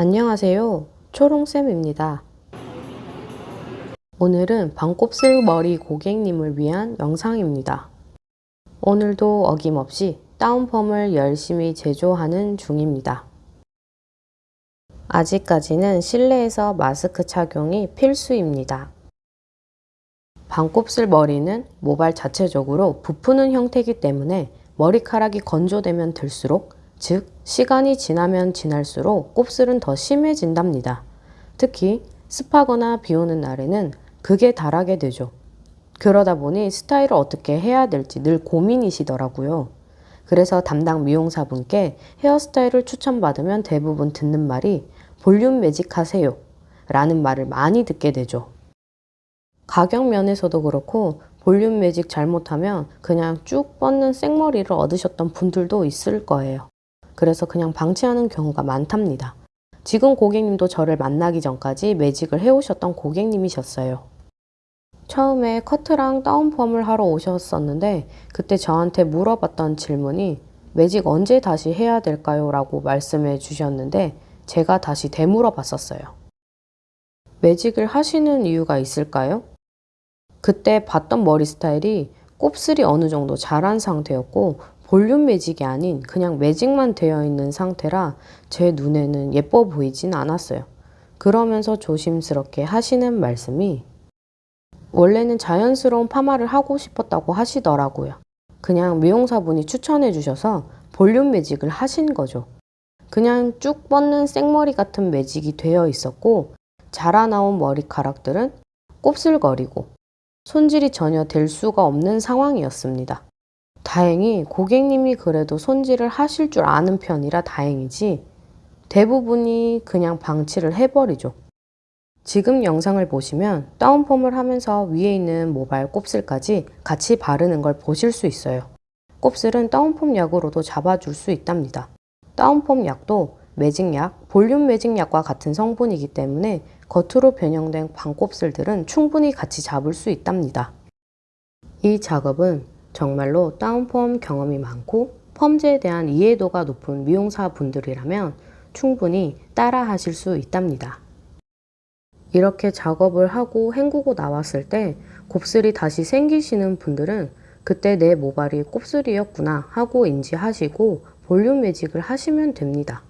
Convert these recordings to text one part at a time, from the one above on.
안녕하세요. 초롱쌤입니다. 오늘은 반곱슬 머리 고객님을 위한 영상입니다. 오늘도 어김없이 다운펌을 열심히 제조하는 중입니다. 아직까지는 실내에서 마스크 착용이 필수입니다. 반곱슬 머리는 모발 자체적으로 부푸는 형태이기 때문에 머리카락이 건조되면 들수록 즉 시간이 지나면 지날수록 곱슬은 더 심해진답니다. 특히 습하거나 비 오는 날에는 극에 달하게 되죠. 그러다 보니 스타일을 어떻게 해야 될지 늘 고민이시더라고요. 그래서 담당 미용사분께 헤어스타일을 추천받으면 대부분 듣는 말이 볼륨 매직 하세요 라는 말을 많이 듣게 되죠. 가격 면에서도 그렇고 볼륨 매직 잘못하면 그냥 쭉 뻗는 생머리를 얻으셨던 분들도 있을 거예요. 그래서 그냥 방치하는 경우가 많답니다. 지금 고객님도 저를 만나기 전까지 매직을 해오셨던 고객님이셨어요. 처음에 커트랑 다운펌을 하러 오셨었는데 그때 저한테 물어봤던 질문이 매직 언제 다시 해야 될까요? 라고 말씀해 주셨는데 제가 다시 되물어 봤었어요. 매직을 하시는 이유가 있을까요? 그때 봤던 머리 스타일이 곱슬이 어느 정도 자란 상태였고 볼륨 매직이 아닌 그냥 매직만 되어 있는 상태라 제 눈에는 예뻐 보이진 않았어요. 그러면서 조심스럽게 하시는 말씀이 원래는 자연스러운 파마를 하고 싶었다고 하시더라고요. 그냥 미용사분이 추천해 주셔서 볼륨 매직을 하신 거죠. 그냥 쭉 뻗는 생머리 같은 매직이 되어 있었고 자라나온 머리카락들은 곱슬거리고 손질이 전혀 될 수가 없는 상황이었습니다. 다행히 고객님이 그래도 손질을 하실 줄 아는 편이라 다행이지 대부분이 그냥 방치를 해버리죠. 지금 영상을 보시면 다운펌을 하면서 위에 있는 모발 곱슬까지 같이 바르는 걸 보실 수 있어요. 곱슬은 다운펌 약으로도 잡아줄 수 있답니다. 다운펌 약도 매직약, 볼륨 매직약과 같은 성분이기 때문에 겉으로 변형된 반곱슬들은 충분히 같이 잡을 수 있답니다. 이 작업은 정말로 다운펌 경험이 많고 펌제에 대한 이해도가 높은 미용사 분들이라면 충분히 따라 하실 수 있답니다. 이렇게 작업을 하고 헹구고 나왔을 때 곱슬이 다시 생기시는 분들은 그때 내 모발이 곱슬이었구나 하고 인지하시고 볼륨 매직을 하시면 됩니다.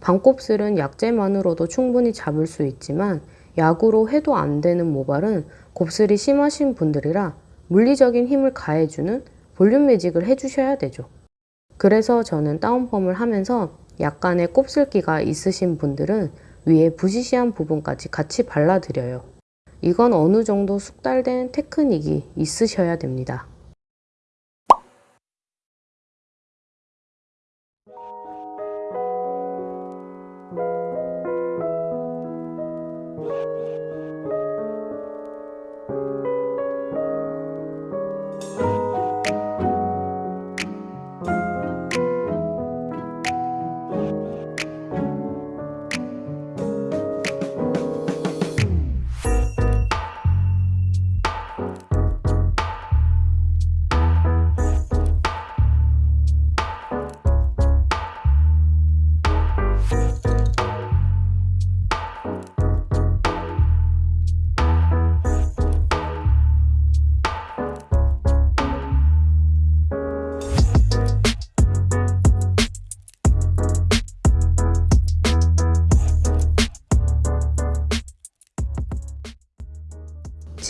반곱슬은 약재만으로도 충분히 잡을 수 있지만 약으로 해도 안 되는 모발은 곱슬이 심하신 분들이라 물리적인 힘을 가해주는 볼륨 매직을 해주셔야 되죠. 그래서 저는 다운펌을 하면서 약간의 곱슬기가 있으신 분들은 위에 부시시한 부분까지 같이 발라드려요. 이건 어느 정도 숙달된 테크닉이 있으셔야 됩니다.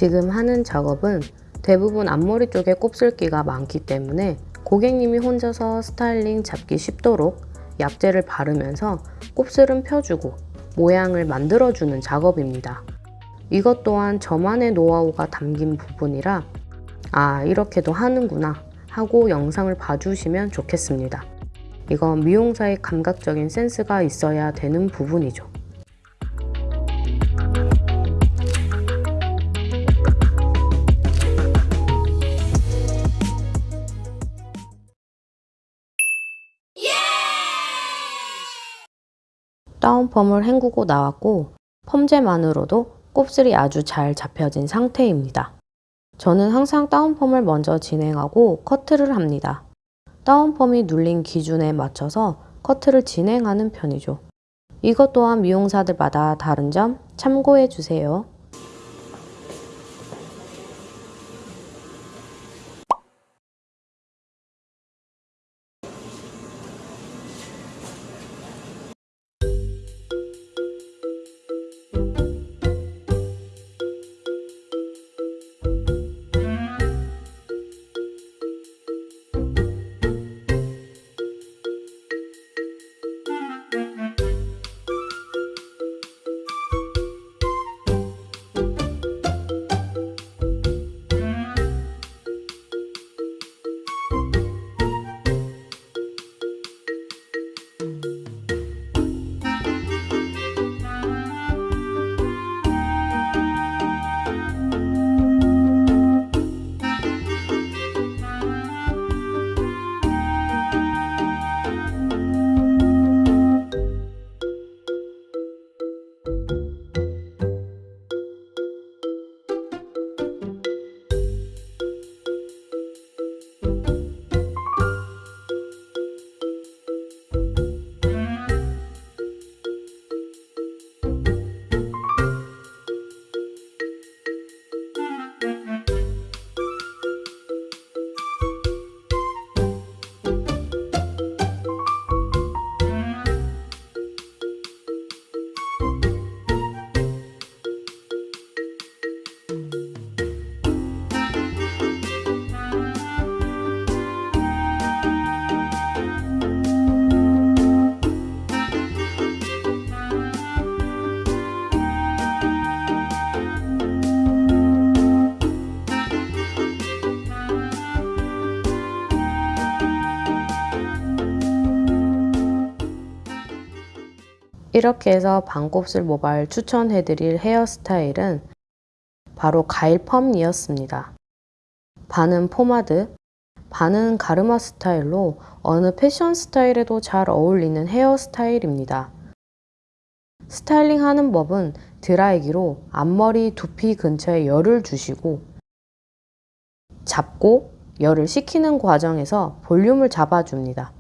지금 하는 작업은 대부분 앞머리 쪽에 곱슬기가 많기 때문에 고객님이 혼자서 스타일링 잡기 쉽도록 약재를 바르면서 곱슬은 펴주고 모양을 만들어주는 작업입니다. 이것 또한 저만의 노하우가 담긴 부분이라 아 이렇게도 하는구나 하고 영상을 봐주시면 좋겠습니다. 이건 미용사의 감각적인 센스가 있어야 되는 부분이죠. 다운펌을 헹구고 나왔고 펌제만으로도 곱슬이 아주 잘 잡혀진 상태입니다. 저는 항상 다운펌을 먼저 진행하고 커트를 합니다. 다운펌이 눌린 기준에 맞춰서 커트를 진행하는 편이죠. 이것 또한 미용사들마다 다른 점 참고해 주세요. 이렇게 해서 반곱슬 모발 추천해드릴 헤어스타일은 바로 가일 펌이었습니다. 반은 포마드, 반은 가르마 스타일로 어느 패션 스타일에도 잘 어울리는 헤어스타일입니다. 스타일링 하는 법은 드라이기로 앞머리 두피 근처에 열을 주시고 잡고 열을 식히는 과정에서 볼륨을 잡아줍니다.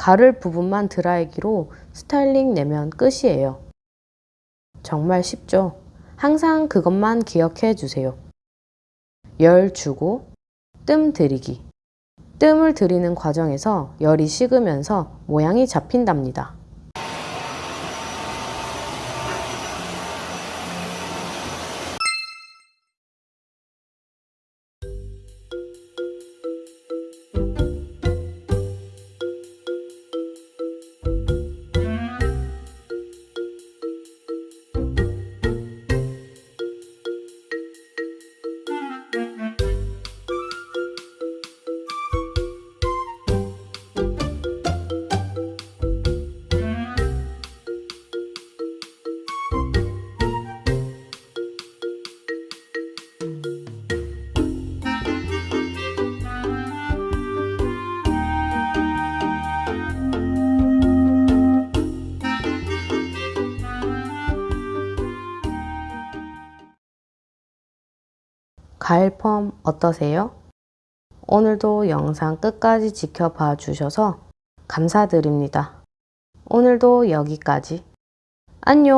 가를 부분만 드라이기로 스타일링 내면 끝이에요. 정말 쉽죠? 항상 그것만 기억해 주세요. 열 주고 뜸 들이기. 뜸을 들이는 과정에서 열이 식으면서 모양이 잡힌답니다. 가을 펌 어떠세요? 오늘도 영상 끝까지 지켜봐 주셔서 감사드립니다. 오늘도 여기까지. 안녕!